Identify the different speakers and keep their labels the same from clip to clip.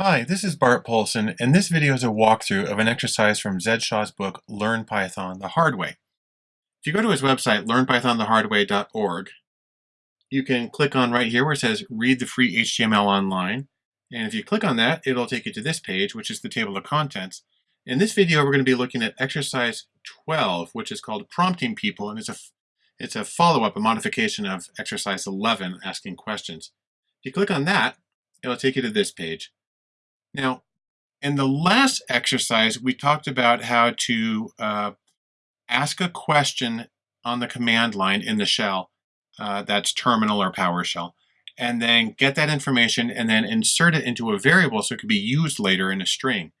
Speaker 1: Hi, this is Bart Poulson, and this video is a walkthrough of an exercise from Zed Shaw's book, Learn Python the Hard Way. If you go to his website, learnpythonthehardway.org, you can click on right here where it says Read the Free HTML Online. And if you click on that, it'll take you to this page, which is the table of contents. In this video, we're going to be looking at exercise 12, which is called Prompting People, and it's a, it's a follow-up, a modification of exercise 11, Asking Questions. If you click on that, it'll take you to this page. Now, in the last exercise, we talked about how to uh, ask a question on the command line in the shell, uh, that's terminal or PowerShell, and then get that information and then insert it into a variable so it could be used later in a string.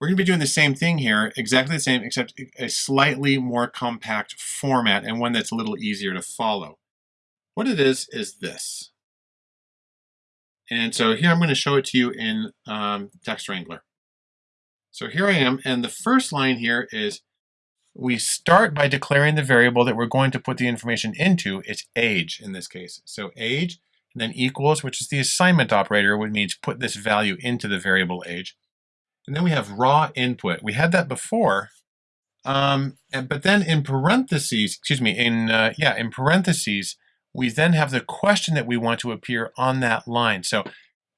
Speaker 1: We're going to be doing the same thing here, exactly the same, except a slightly more compact format and one that's a little easier to follow. What it is, is this. And so here I'm going to show it to you in um, Text Wrangler. So here I am, and the first line here is we start by declaring the variable that we're going to put the information into. It's age in this case. So age, and then equals, which is the assignment operator, which means put this value into the variable age. And then we have raw input. We had that before, um, and, but then in parentheses, excuse me, in uh, yeah, in parentheses, we then have the question that we want to appear on that line. So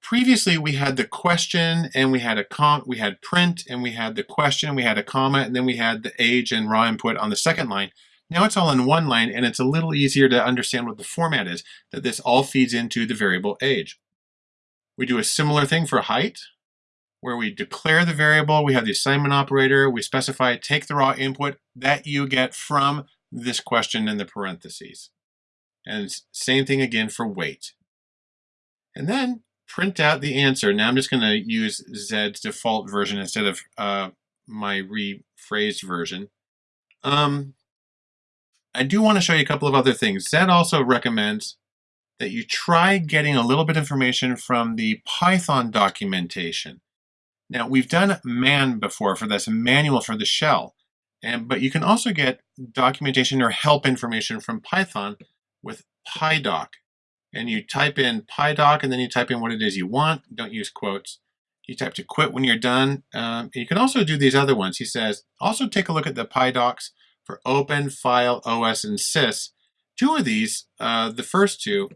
Speaker 1: previously we had the question and we had a com we had print and we had the question, we had a comma, and then we had the age and raw input on the second line. Now it's all in one line and it's a little easier to understand what the format is, that this all feeds into the variable age. We do a similar thing for height, where we declare the variable, we have the assignment operator, we specify take the raw input that you get from this question in the parentheses. And same thing again for weight. And then print out the answer. Now I'm just going to use Zed's default version instead of uh, my rephrased version. Um, I do want to show you a couple of other things. Zed also recommends that you try getting a little bit of information from the Python documentation. Now we've done man before for this manual for the shell, and but you can also get documentation or help information from Python with PyDoc. And you type in PyDoc and then you type in what it is you want. Don't use quotes. You type to quit when you're done. Um, you can also do these other ones. He says, also take a look at the PyDocs for Open, File, OS, and Sys. Two of these, uh, the first two,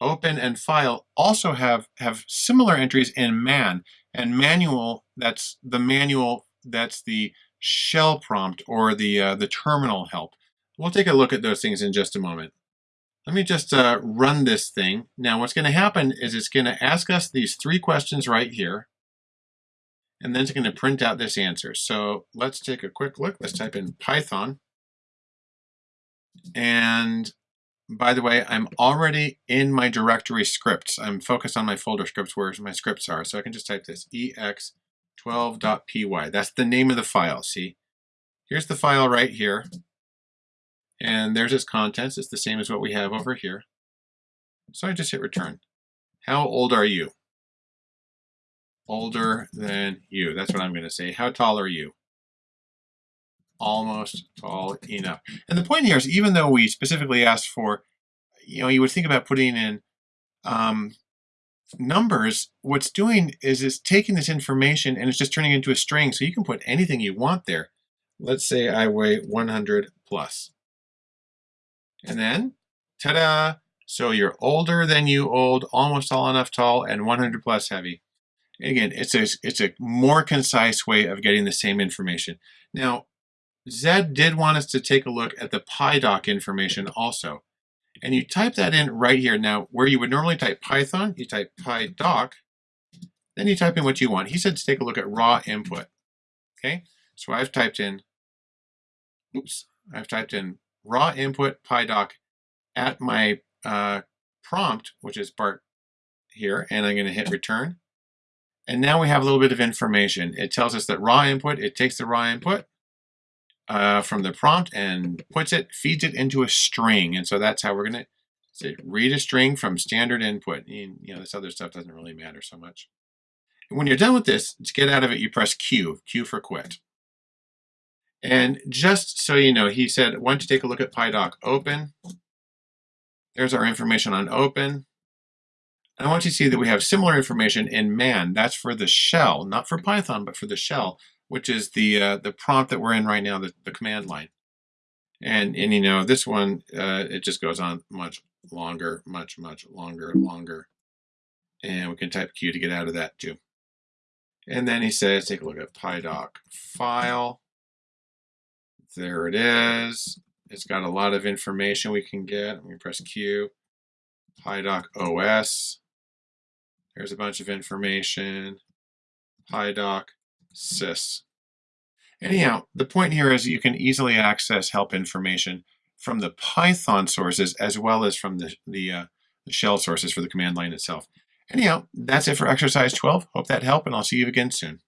Speaker 1: Open and File, also have, have similar entries in man. And manual, that's the manual, that's the shell prompt or the, uh, the terminal help. We'll take a look at those things in just a moment. Let me just uh, run this thing. Now what's going to happen is it's going to ask us these three questions right here. And then it's going to print out this answer. So let's take a quick look. Let's type in Python. And by the way, I'm already in my directory scripts. I'm focused on my folder scripts where my scripts are. So I can just type this ex12.py. That's the name of the file, see? Here's the file right here. And there's its contents. It's the same as what we have over here. So I just hit return. How old are you? Older than you. That's what I'm going to say. How tall are you? Almost tall enough. And the point here is even though we specifically asked for, you know, you would think about putting in um, numbers, what's doing is it's taking this information and it's just turning it into a string. So you can put anything you want there. Let's say I weigh 100 plus. And then, ta-da! So you're older than you old, almost tall enough tall, and 100 plus heavy. Again, it's a, it's a more concise way of getting the same information. Now, Zed did want us to take a look at the PyDoc information also. And you type that in right here. Now, where you would normally type Python, you type PyDoc, then you type in what you want. He said to take a look at raw input. Okay, so I've typed in, oops, I've typed in raw input PyDoc at my uh, prompt, which is Bart here, and I'm going to hit return. And now we have a little bit of information. It tells us that raw input, it takes the raw input uh, from the prompt and puts it, feeds it into a string. And so that's how we're going to read a string from standard input. And, you know, this other stuff doesn't really matter so much. And when you're done with this, to get out of it, you press Q, Q for quit. And just so you know, he said, why don't you take a look at PyDoc open. There's our information on open. I want you to see that we have similar information in man. That's for the shell, not for Python, but for the shell, which is the uh, the prompt that we're in right now, the, the command line. And, and you know, this one, uh, it just goes on much longer, much, much longer, longer. And we can type Q to get out of that too. And then he says, take a look at PyDoc file. There it is. It's got a lot of information we can get. We press Q. PyDoc OS. There's a bunch of information. PyDoc sys. Anyhow, the point here is you can easily access help information from the Python sources as well as from the, the, uh, the shell sources for the command line itself. Anyhow, that's it for exercise 12. Hope that helped, and I'll see you again soon.